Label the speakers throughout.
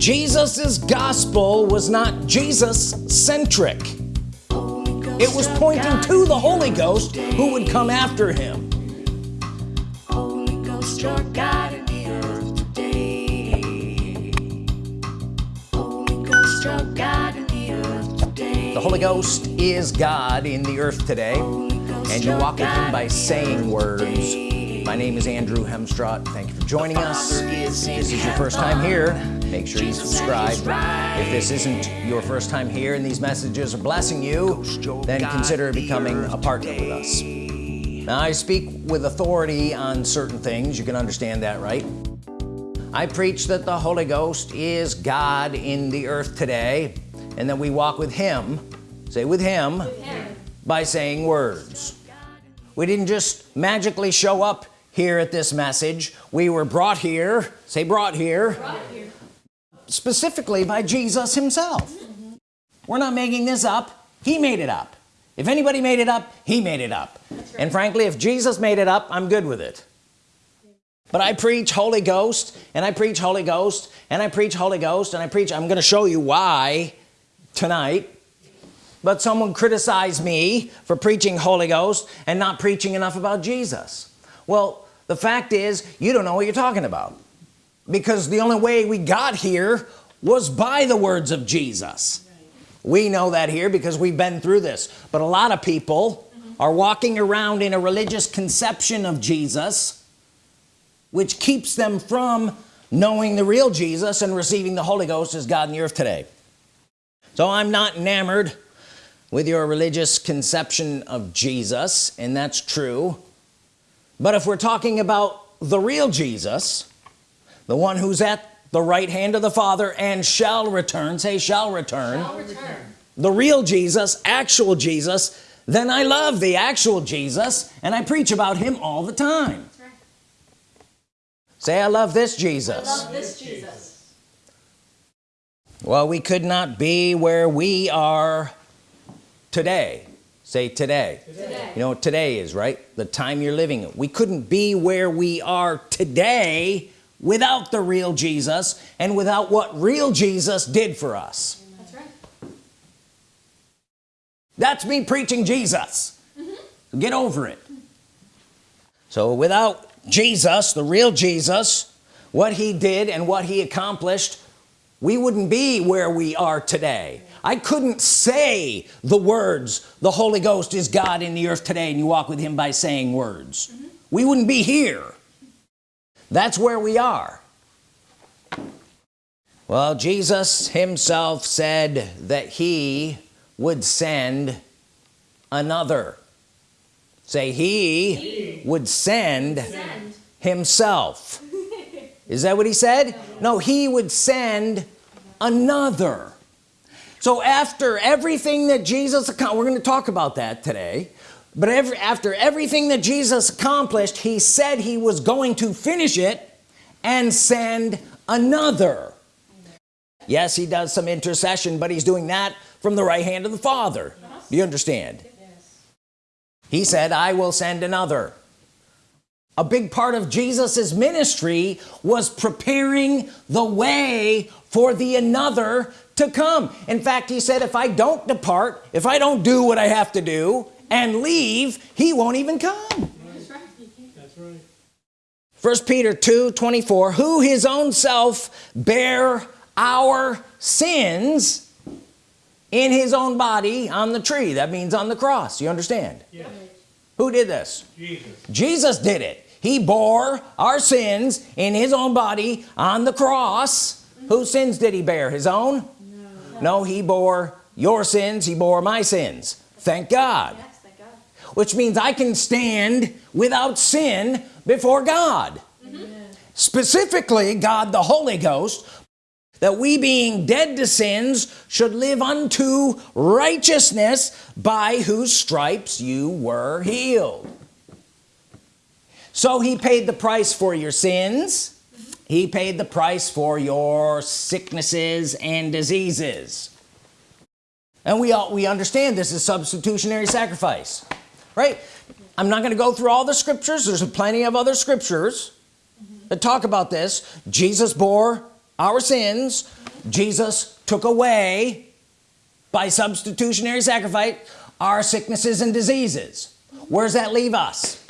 Speaker 1: Jesus's gospel was not Jesus centric it was pointing to the Holy Ghost who would come after him.
Speaker 2: The. Holy Ghost,
Speaker 1: is God in the earth today and you walk with him by saying words. My name is Andrew Hemstrott thank you for joining us. This is your first time here make sure you subscribe if this isn't your first time here and these messages are blessing you then consider becoming a partner with us now I speak with authority on certain things you can understand that right I preach that the Holy Ghost is God in the earth today and that we walk with him say with him, with him. by saying words we didn't just magically show up here at this message we were brought here say brought here, brought here. Specifically by Jesus himself. Mm -hmm. we're not making this up. He made it up. If anybody made it up he made it up. Right. and frankly if Jesus made it up I'm good with it. But I preach Holy Ghost and I preach Holy Ghost and I preach Holy Ghost and I preach I'm gonna show you why tonight. But someone criticized me for preaching Holy Ghost and not preaching enough about Jesus. Well the fact is you don't know what you're talking about because the only way we got here was by the words of Jesus. We know that here because we've been through this. But a lot of people are walking around in a religious conception of Jesus which keeps them from knowing the real Jesus and receiving the Holy Ghost as God in the earth today. So I'm not enamored with your religious conception of Jesus and that's true. But if we're talking about the real Jesus the one who's at the right hand of the Father and shall return. Say shall return, shall return. the real Jesus actual Jesus. Then I love the actual Jesus and I preach about him all the time. Right. say I love this Jesus.
Speaker 2: I love this Jesus.
Speaker 1: Well we could not be where we are today. Say today. today. You know what today is right? The time you're living we couldn't be where we are today without the real Jesus and without what real Jesus did for us. That's right. That's me preaching Jesus. Mm -hmm. get over it. So without Jesus the real Jesus what he did and what he accomplished we wouldn't be where we are today. I couldn't say the words the Holy Ghost is God in the earth today and you walk with him by saying words. Mm -hmm. we wouldn't be here that's where we are well Jesus himself said that he would send another say he, he. would send, send. himself is that what he said no he would send another so after everything that Jesus we're going to talk about that today but every, after everything that Jesus accomplished he said he was going to finish it and send another. Yes he does some intercession but he's doing that from the right hand of the Father. Do you understand? He said I will send another. A big part of Jesus's ministry was preparing the way for the another to come. In fact he said if I don't depart if I don't do what I have to do and leave he won't even come. That's right, that's right. first Peter 2 24 who his own self bear our sins in his own body on the tree. That means on the cross you understand? Yes. who did this? Jesus. Jesus did it. He bore our sins in his own body on the cross. Whose sins did he bear? His own? No. No he bore your sins. He bore my sins. Thank God, yes, thank God. Which means I can stand without sin before God. Mm -hmm. specifically God the Holy Ghost that we being dead to sins should live unto righteousness by whose stripes you were healed. So he paid the price for your sins. He paid the price for your sicknesses and diseases. And we all we understand this is substitutionary sacrifice right? I'm not going to go through all the scriptures there's plenty of other scriptures that talk about this. Jesus bore our sins Jesus took away by substitutionary sacrifice our sicknesses and diseases. Where does that leave us?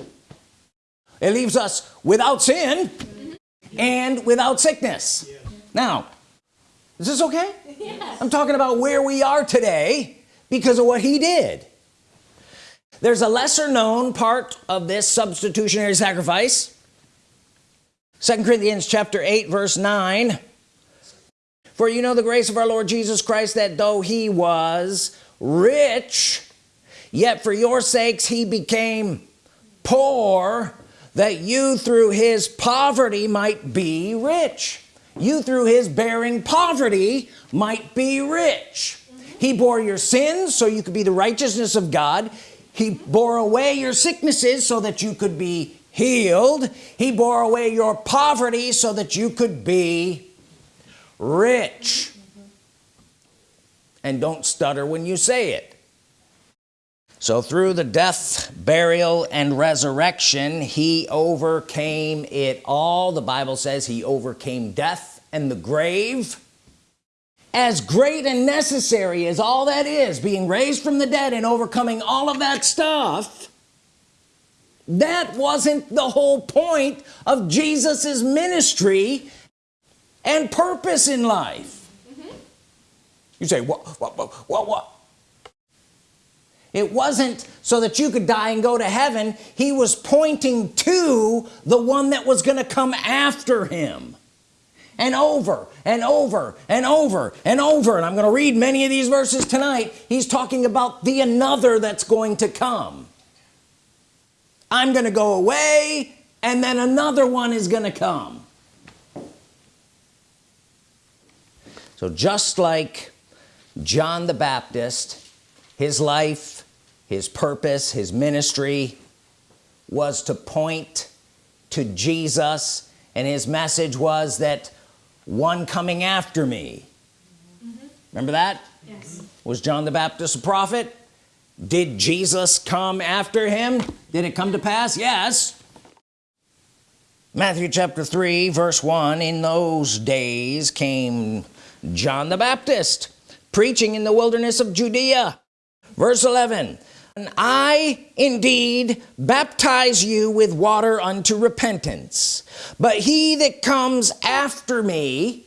Speaker 1: It leaves us without sin and without sickness. Now is this okay?
Speaker 3: Yes.
Speaker 1: I'm talking about where we are today because of what he did there's a lesser known part of this substitutionary sacrifice. Second Corinthians chapter 8 verse 9 for you know the grace of our Lord Jesus Christ that though he was rich yet for your sakes he became poor that you through his poverty might be rich. You through his bearing poverty might be rich. He bore your sins so you could be the righteousness of God he bore away your sicknesses so that you could be healed. He bore away your poverty so that you could be rich. And don't stutter when you say it. So through the death burial and resurrection he overcame it all. The Bible says he overcame death and the grave as great and necessary as all that is being raised from the dead and overcoming all of that stuff that wasn't the whole point of Jesus's ministry and purpose in life. You say what what what what it wasn't so that you could die and go to heaven. He was pointing to the one that was gonna come after him and over and over and over and over. And I'm gonna read many of these verses tonight. He's talking about the another that's going to come. I'm gonna go away and then another one is gonna come. So just like John the Baptist his life his purpose his ministry was to point to Jesus and his message was that one coming after me. Remember that?
Speaker 3: Yes.
Speaker 1: was John the Baptist a prophet? Did Jesus come after him? Did it come to pass? Yes. Matthew chapter 3 verse 1 in those days came John the Baptist preaching in the wilderness of Judea. Verse 11 and I indeed baptize you with water unto repentance. But he that comes after me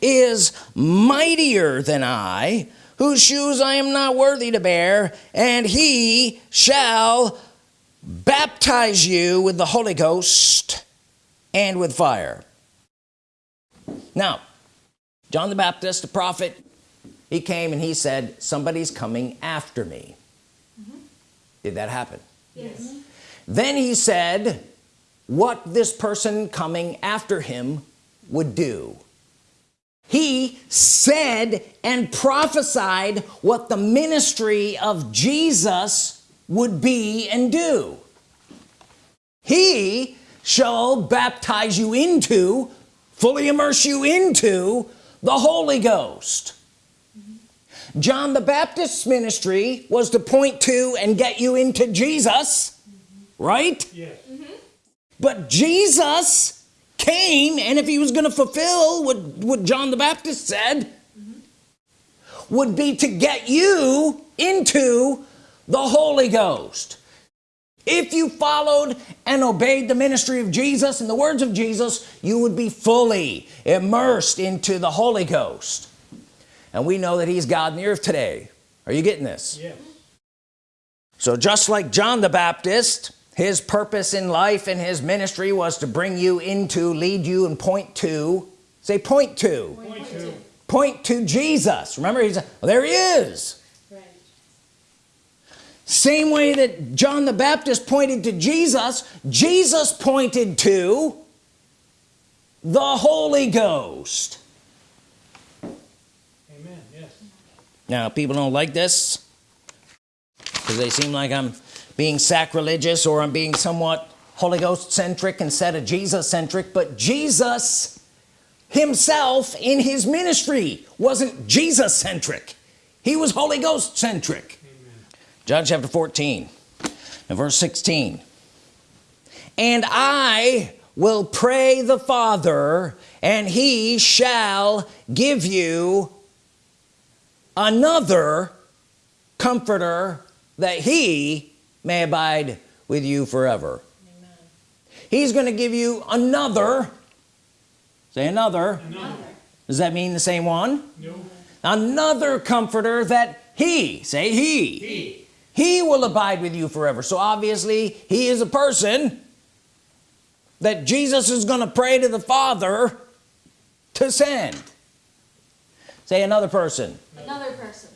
Speaker 1: is mightier than I whose shoes I am not worthy to bear and he shall baptize you with the Holy Ghost and with fire. Now John the Baptist the prophet he came and he said somebody's coming after me. Mm-hmm. Did that happen?
Speaker 3: Yes. Mm-hmm.
Speaker 1: then he said what this person coming after him would do. He said and prophesied what the ministry of Jesus would be and do. He shall baptize you into fully immerse you into the Holy Ghost John the Baptist's ministry was to point to and get you into Jesus right?
Speaker 4: Yes. Mm-hmm.
Speaker 1: but Jesus came and if he was going to fulfill what what John the Baptist said mm-hmm. would be to get you into the Holy Ghost. If you followed and obeyed the ministry of Jesus and the words of Jesus you would be fully immersed into the Holy Ghost and we know that he's God in the earth today are you getting this
Speaker 4: Yes.
Speaker 1: so just like John the Baptist his purpose in life and his ministry was to bring you into lead you and point to say point to
Speaker 4: Point to.
Speaker 1: point to Jesus remember he's well, there he is
Speaker 3: Right.
Speaker 1: same way that John the Baptist pointed to Jesus Jesus pointed to the Holy Ghost
Speaker 4: Amen. Yes.
Speaker 1: Now people don't like this because they seem like I'm being sacrilegious or I'm being somewhat Holy Ghost centric instead of Jesus centric but Jesus himself in his ministry wasn't Jesus centric. He was Holy Ghost centric. John chapter 14 and verse 16 and I will pray the father and he shall give you another comforter that he may abide with you forever Amen. he's going to give you another say another. another does that mean the same one no. another comforter that he say he. he he will abide with you forever so obviously he is a person that Jesus is gonna pray to the Father to send say another person.
Speaker 3: Another person.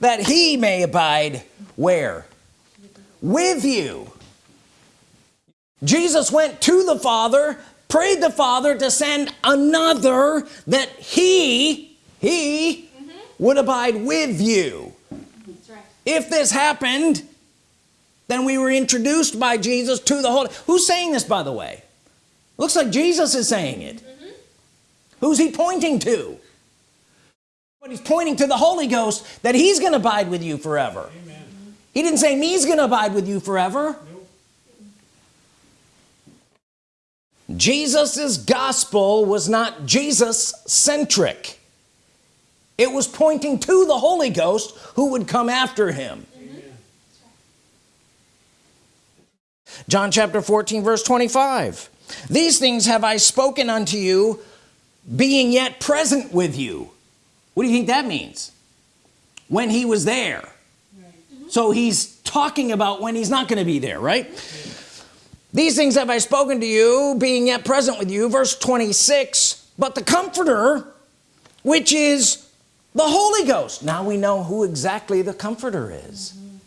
Speaker 1: That he may abide where? With you. Jesus went to the Father prayed the Father to send another that he he mm -hmm. would abide with you. Right. if this happened then we were introduced by Jesus to the Holy who's saying this by the way? Looks like Jesus is saying it. Mm -hmm. who's he pointing to but he's pointing to the Holy Ghost that he's gonna abide with you forever. Amen. he didn't say me's gonna abide with you forever. Nope. Jesus's gospel was not Jesus centric. It was pointing to the Holy Ghost who would come after him. John chapter 14 verse 25 these things have I spoken unto you being yet present with you what do you think that means? When he was there. Right. so he's talking about when he's not going to be there right? These things have I spoken to you being yet present with you. Verse 26 but the comforter which is the Holy Ghost. Now we know who exactly the comforter is. Mm -hmm.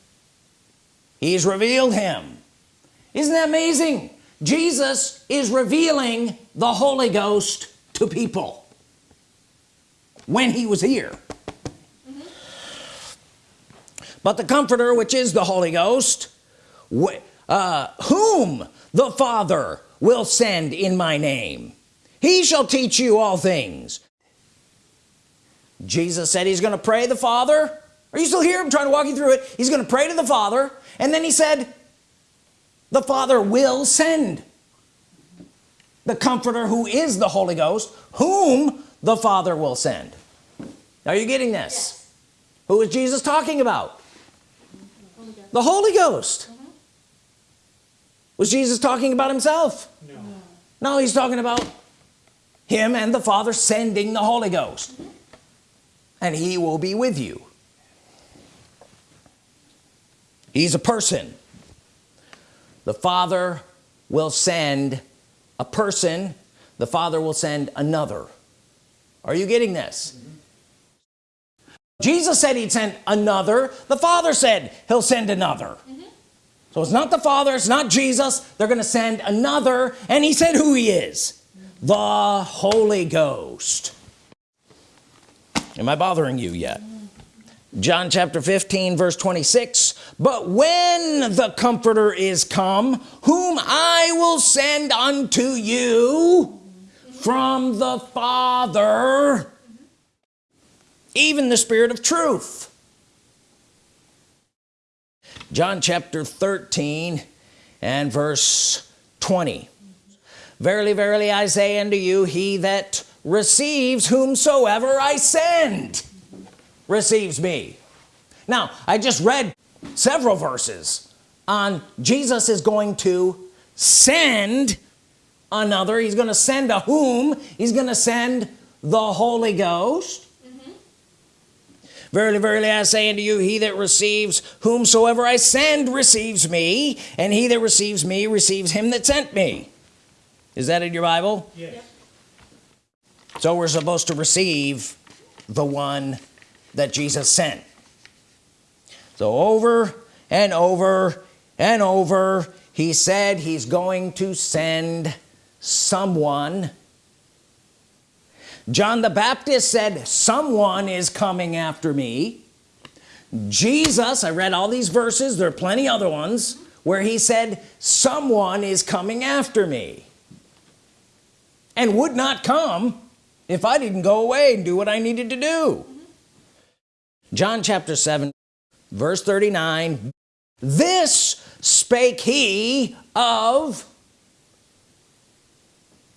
Speaker 1: he's revealed him. Isn't that amazing? Jesus is revealing the Holy Ghost to people when he was here. But the comforter which is the Holy Ghost uh, whom the Father will send in my name he shall teach you all things. Jesus said he's gonna pray the Father. Are you still here? I'm trying to walk you through it. He's gonna pray to the Father and then he said the Father will send the comforter who is the Holy Ghost whom the Father will send. Are you getting this? Yes. who is Jesus talking about? Holy the Holy Ghost. Mm -hmm. was Jesus talking about himself? No. no he's talking about him and the Father sending the Holy Ghost. Mm -hmm. and he will be with you. He's a person. The Father will send a person. The Father will send another are you getting this? Mm -hmm. Jesus said he'd send another. The Father said he'll send another. Mm -hmm. so it's not the Father it's not Jesus. They're gonna send another and he said who he is. The Holy Ghost. Am I bothering you yet? John chapter 15 verse 26 but when the comforter is come whom I will send unto you from the Father even the Spirit of truth. John chapter 13 and verse 20 verily verily I say unto you he that receives whomsoever I send receives me. Now I just read several verses on Jesus is going to send another. He's gonna send a whom? He's gonna send the Holy Ghost. Mm-hmm. Verily verily I say unto you he that receives whomsoever I send receives me and he that receives me receives him that sent me. Is that in your Bible? Yes. so we're supposed to receive the one that Jesus sent. So over and over and over he said he's going to send someone. John the Baptist said someone is coming after me. Jesus I read all these verses there are plenty other ones where he said someone is coming after me and would not come if I didn't go away and do what I needed to do. John chapter 7 verse 39 this spake he of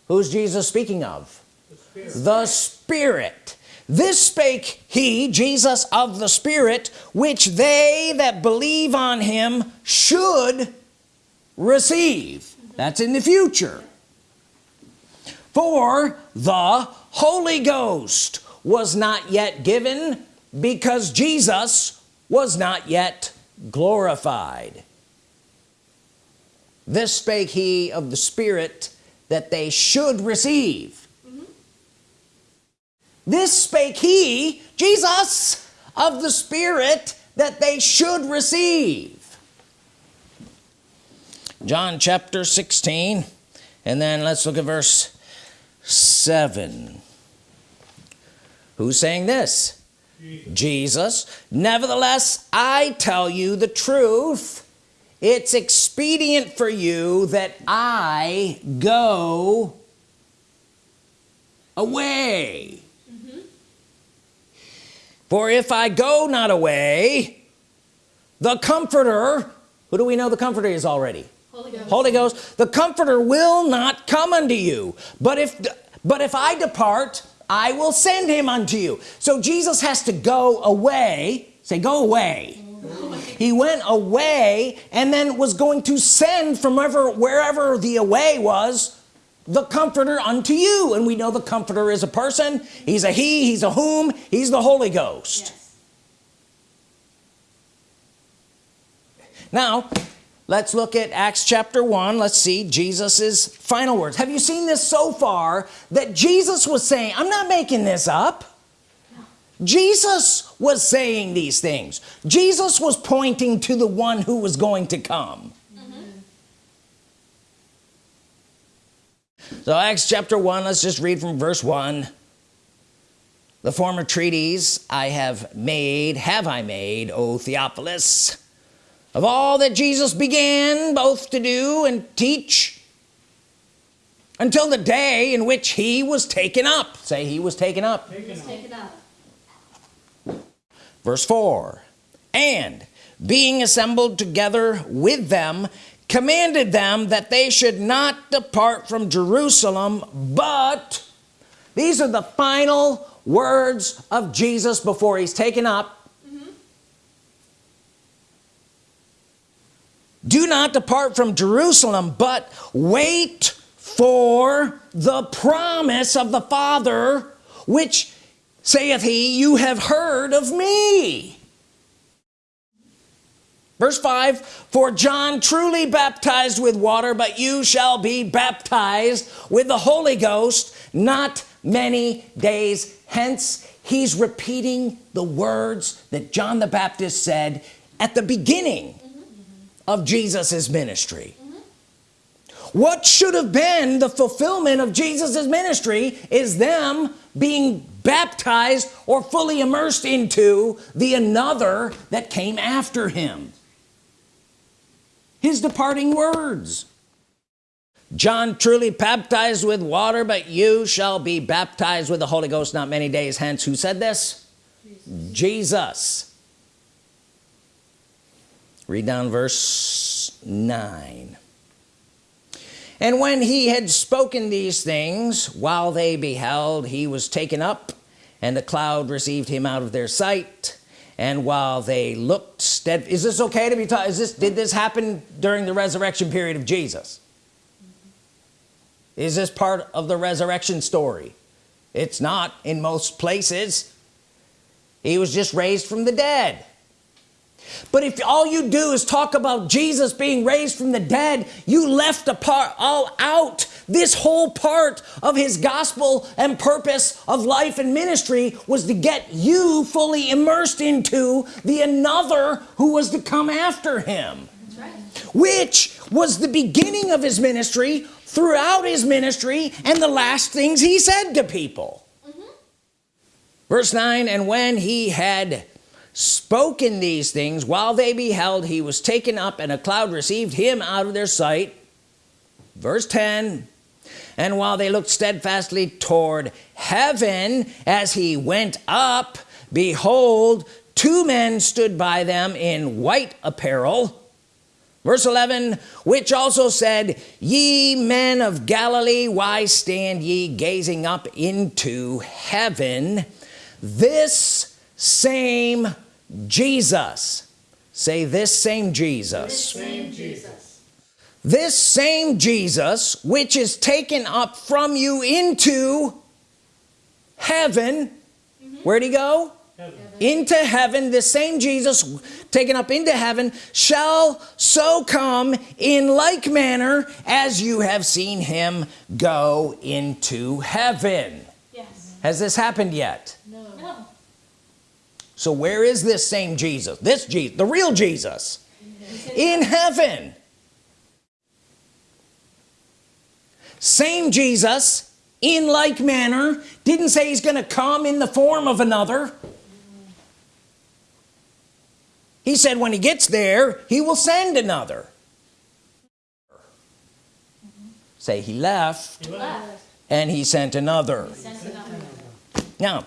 Speaker 1: who's Jesus speaking of? The Spirit. the Spirit this spake he Jesus of the Spirit which they that believe on him should receive. That's in the future. For the Holy Ghost was not yet given because Jesus was not yet glorified. This spake he of the Spirit that they should receive. Mm -hmm. this spake he Jesus of the Spirit that they should receive. John chapter 16 and then let's look at verse 7 who's saying this? Jesus. Jesus. Nevertheless I tell you the truth it's expedient for you that I go away. Mm -hmm. for if I go not away the comforter who do we know the comforter is already? Holy Ghost. Holy Ghost. The comforter will not come unto you. But if but if I depart I will send him unto you. So Jesus has to go away. Say go away he went away and then was going to send from wherever wherever the away was the comforter unto you. And we know the comforter is a person. He's a he he's a whom he's the Holy Ghost. Yes. now let's look at Acts chapter 1 let's see Jesus's final words. Have you seen this so far that Jesus was saying I'm not making this up Jesus was saying these things Jesus was pointing to the one who was going to come mm -hmm. so Acts chapter 1 let's just read from verse 1 the former treatise I have made have I made O Theophilus of all that Jesus began both to do and teach until the day in which he was taken up say he was taken up, taken up. Verse 4 and being assembled together with them commanded them that they should not depart from Jerusalem but these are the final words of Jesus before he's taken up mm -hmm. do not depart from Jerusalem but wait for the promise of the Father which saith he you have heard of me. Verse 5 for John truly baptized with water but you shall be baptized with the Holy Ghost not many days hence. He's repeating the words that John the Baptist said at the beginning of Jesus's ministry. What should have been the fulfillment of Jesus's ministry is them being baptized or fully immersed into the another that came after him. His departing words. John truly baptized with water but you shall be baptized with the Holy Ghost not many days hence. Who said this? Jesus, Jesus. read down verse 9 and when he had spoken these things while they beheld he was taken up and the cloud received him out of their sight. And while they looked stead is this okay to be taught is this did this happen during the resurrection period of Jesus? Is this part of the resurrection story? It's not in most places. He was just raised from the dead but if all you do is talk about Jesus being raised from the dead you left a part all out this whole part of his gospel and purpose of life and ministry was to get you fully immersed into the another who was to come after him right. which was the beginning of his ministry throughout his ministry and the last things he said to people mm -hmm. verse 9 and when he had spoken these things. While they beheld he was taken up and a cloud received him out of their sight. Verse 10 and while they looked steadfastly toward heaven as he went up behold two men stood by them in white apparel. Verse 11 which also said ye men of Galilee why stand ye gazing up into heaven this same Jesus. Say this same Jesus.
Speaker 3: Same Jesus.
Speaker 1: this same Jesus which is taken up from you into heaven. Mm-hmm. Where'd he go? Into heaven. This same Jesus taken up into heaven shall so come in like manner as you have seen him go into heaven.
Speaker 3: Yes.
Speaker 1: has this happened yet?
Speaker 3: No. No.
Speaker 1: So where is this same Jesus? This Jesus the real Jesus. In heaven. Same Jesus in like manner didn't say he's gonna come in the form of another. He said when he gets there he will send another. Say he left
Speaker 3: Left.
Speaker 1: and he sent another.
Speaker 3: Sent another.
Speaker 1: now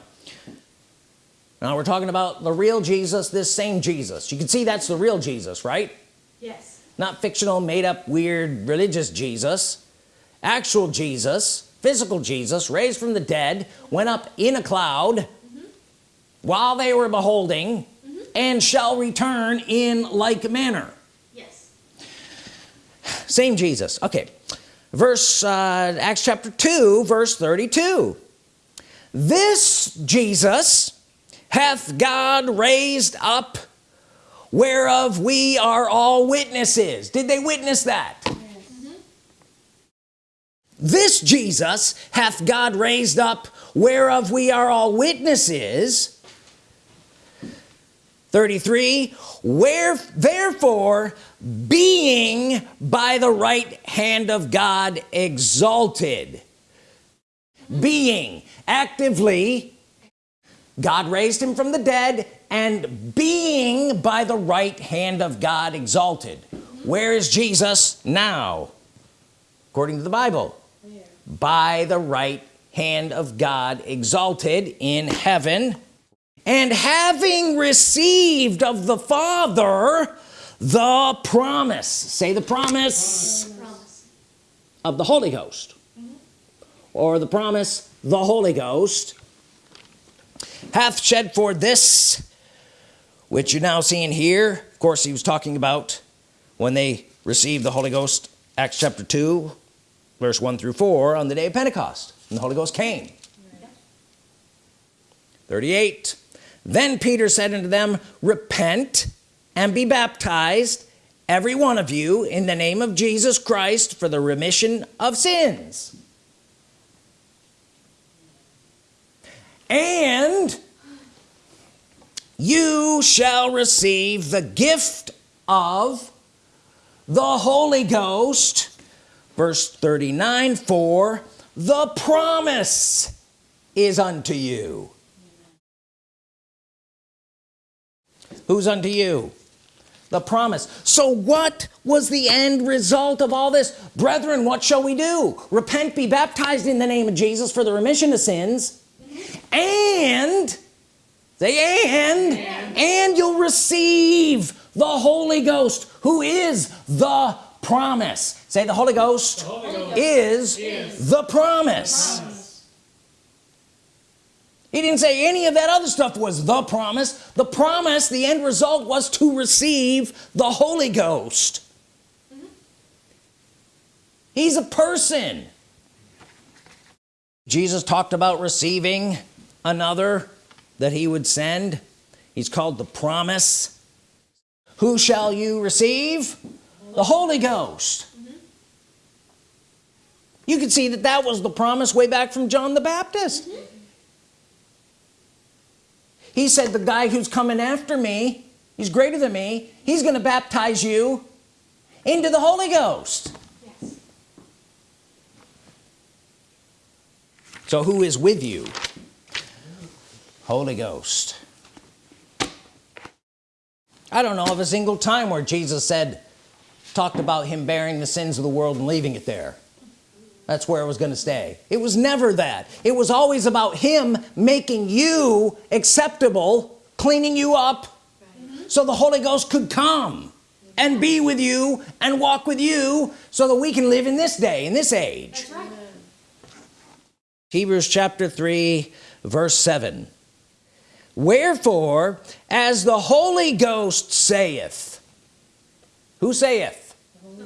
Speaker 1: now we're talking about the real Jesus this same Jesus. You can see that's the real Jesus right?
Speaker 3: Yes.
Speaker 1: not fictional made-up weird religious Jesus. Actual Jesus physical Jesus raised from the dead went up in a cloud while they were beholding and shall return in like manner.
Speaker 3: Yes.
Speaker 1: same Jesus. Okay. Verse uh, Acts chapter 2 verse 32 this Jesus hath God raised up whereof we are all witnesses. Did they witness that? Mm-hmm. This Jesus hath God raised up whereof we are all witnesses. 33 where therefore being by the right hand of God exalted mm-hmm. being actively God raised him from the dead and being by the right hand of God exalted. Where is Jesus now? According to the Bible. By the right hand of God exalted in heaven. And having received of the Father the promise. Say the promise.
Speaker 3: Promise.
Speaker 1: of the Holy Ghost. Or the promise the Holy Ghost hath shed for this which you're now seeing here of course he was talking about when they received the Holy Ghost Acts chapter 2 verse 1 through 4 on the day of Pentecost and the Holy Ghost came. 38 then Peter said unto them repent and be baptized every one of you in the name of Jesus Christ for the remission of sins and you shall receive the gift of the Holy Ghost verse 39 for the promise is unto you. Who's unto you? The promise. So what was the end result of all this? Brethren what shall we do? Repent be baptized in the name of Jesus for the remission of sins and say and and, and you'll receive the Holy Ghost who is the promise say the Holy Ghost,
Speaker 3: Holy Ghost
Speaker 1: is,
Speaker 3: is
Speaker 1: the promise.
Speaker 3: Promise.
Speaker 1: he didn't say any of that other stuff was the promise the promise the end result was to receive the Holy Ghost he's a person Jesus talked about receiving another that he would send. He's called the promise. Who shall you receive? The Holy Ghost. You can see that that was the promise way back from John the Baptist. He said the guy who's coming after me he's greater than me. He's gonna baptize you into the Holy Ghost.
Speaker 3: Yes.
Speaker 1: so who is with you Holy Ghost. I don't know of a single time where Jesus said talked about him bearing the sins of the world and leaving it there. That's where it was going to stay. It was never that. It was always about him making you acceptable cleaning you up so the Holy Ghost could come and be with you and walk with you so that we can live in this day in this age.
Speaker 3: That's right.
Speaker 1: Hebrews chapter 3 verse 7 wherefore as the Holy Ghost saith who saith?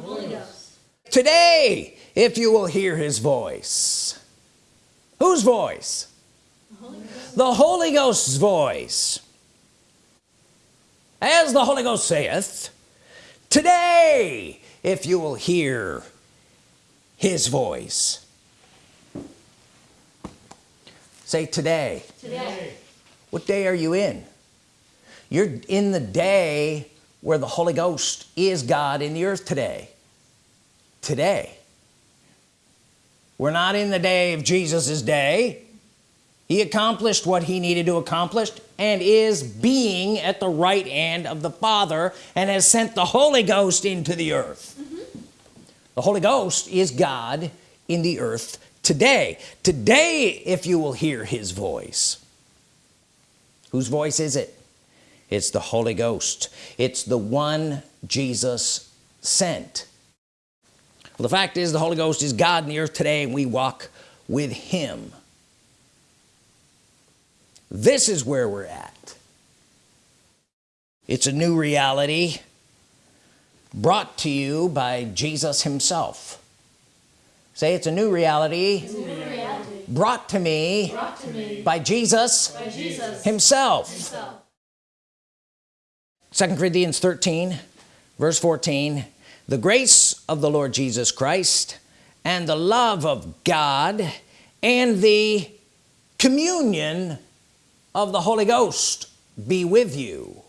Speaker 3: Holy Ghost.
Speaker 1: today if you will hear his voice. Whose voice?
Speaker 3: The Holy
Speaker 1: the Holy Ghost's voice. As the Holy Ghost saith today if you will hear his voice. Say today.
Speaker 3: Today.
Speaker 1: What day are you in? You're in the day where the Holy Ghost is God in the earth today. Today. We're not in the day of Jesus's day. He accomplished what he needed to accomplish and is being at the right hand of the Father and has sent the Holy Ghost into the earth. Mm-hmm. The Holy Ghost is God in the earth today. Today if you will hear his voice whose voice is it? It's the Holy Ghost. It's the one Jesus sent. Well the fact is the Holy Ghost is God in the earth today and we walk with him. This is where we're at. It's a new reality brought to you by Jesus himself. Say it's a new reality.
Speaker 3: New reality.
Speaker 1: Brought to me
Speaker 3: Brought to me
Speaker 1: by Jesus
Speaker 3: by Jesus
Speaker 1: himself.
Speaker 3: himself.
Speaker 1: Second Corinthians 13 verse 14 the grace of the Lord Jesus Christ and the love of God and the communion of the Holy Ghost be with you.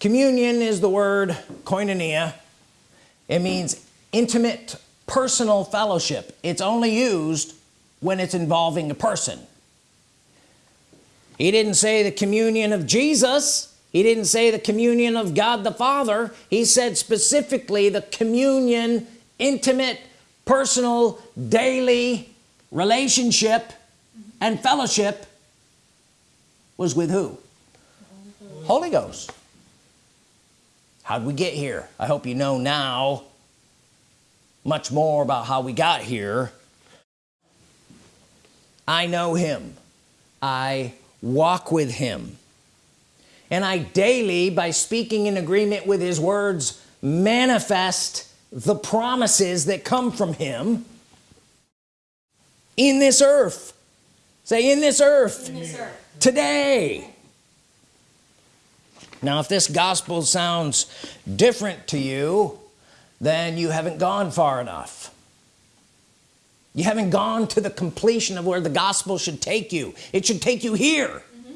Speaker 1: Communion is the word koinonia. It means intimate personal fellowship. It's only used when it's involving a person. He didn't say the communion of Jesus. He didn't say the communion of God the Father. He said specifically the communion intimate personal daily relationship and fellowship was with who? Holy Ghost. How'd we get here? I hope you know now much more about how we got here. I know him. I walk with him. And I daily by speaking in agreement with his words manifest the promises that come from him in this earth. Say in this earth.
Speaker 3: In this earth.
Speaker 1: today. Now if this gospel sounds different to you then you haven't gone far enough. You haven't gone to the completion of where the gospel should take you. It should take you here. Mm-hmm.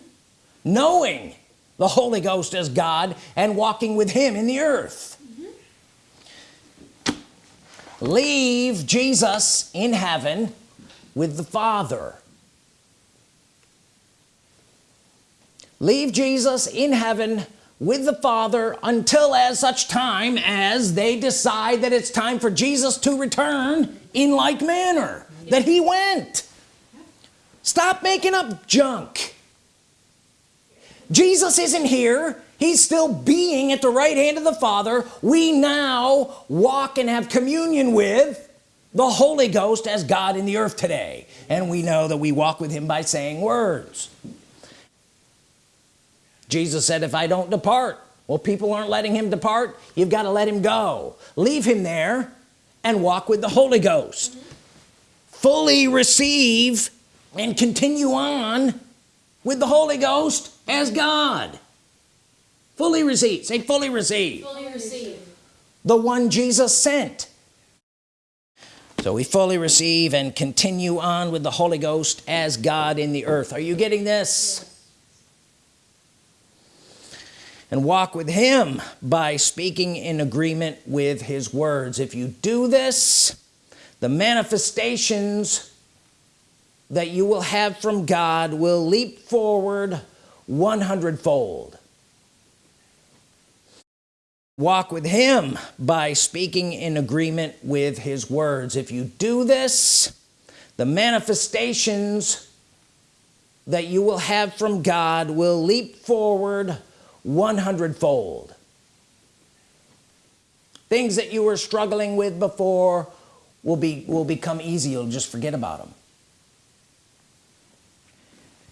Speaker 1: Knowing the Holy Ghost as God and walking with him in the earth. Mm-hmm. Leave Jesus in heaven with the Father. Leave Jesus in heaven with the Father until as such time as they decide that it's time for Jesus to return in like manner that he went. Stop making up junk. Jesus isn't here. He's still being at the right hand of the Father. We now walk and have communion with the Holy Ghost as God in the earth today. And we know that we walk with him by saying words Jesus said if I don't depart well people aren't letting him depart. You've got to let him go. Leave him there and walk with the Holy Ghost. Fully receive and continue on with the Holy Ghost as God. Fully receive. Say fully receive.
Speaker 3: Fully receive.
Speaker 1: the one Jesus sent. So we fully receive and continue on with the Holy Ghost as God in the earth. Are you getting this and walk with him by speaking in agreement with his words. If you do this the manifestations that you will have from God will leap forward 100 fold walk with him by speaking in agreement with his words. If you do this the manifestations that you will have from God will leap forward 100 fold things that you were struggling with before will be will become easy. You'll just forget about them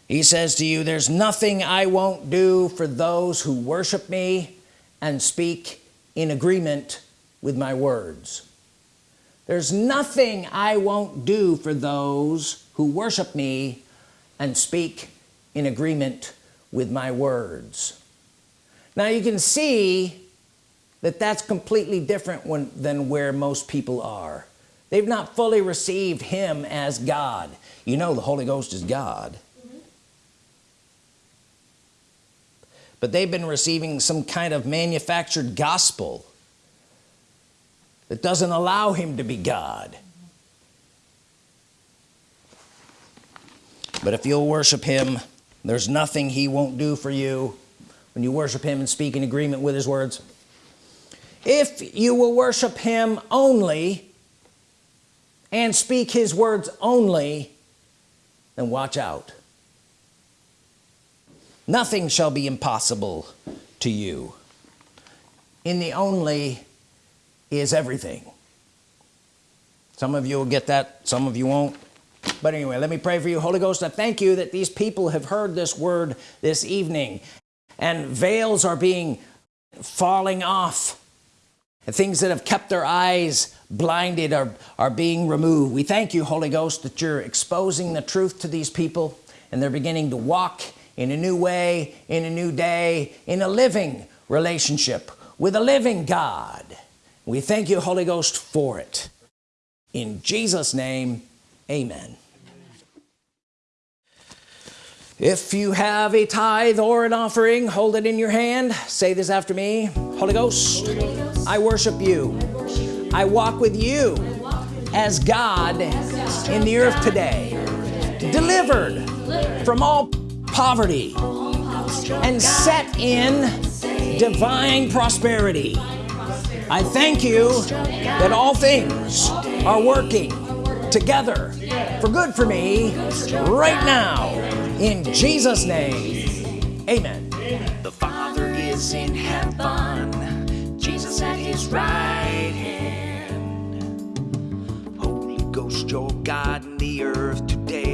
Speaker 1: he says to you there's nothing I won't do for those who worship me and speak in agreement with my words. There's nothing I won't do for those who worship me and speak in agreement with my words now you can see that that's completely different when, than where most people are. They've not fully received him as God. You know the Holy Ghost is God. Mm-hmm. But they've been receiving some kind of manufactured gospel that doesn't allow him to be God. Mm-hmm. But if you'll worship him there's nothing he won't do for you when you worship him and speak in agreement with his words. If you will worship him only and speak his words only then watch out. Nothing shall be impossible to you. In the only is everything. Some of you will get that some of you won't. But anyway let me pray for you. Holy Ghost I thank you that these people have heard this word this evening and veils are being falling off. And things that have kept their eyes blinded are, are being removed. We thank you Holy Ghost that you're exposing the truth to these people and they're beginning to walk in a new way in a new day in a living relationship with a living God. We thank you Holy Ghost for it. In Jesus name amen if you have a tithe or an offering hold it in your hand. Say this after me. Holy Ghost I worship you. I walk with you as God in the earth today delivered from all poverty and set in divine prosperity. I thank you that all things are working together for good for me right now in Jesus name amen
Speaker 2: The Father is in heaven, Jesus at his right hand. Holy Ghost, your God in the earth today.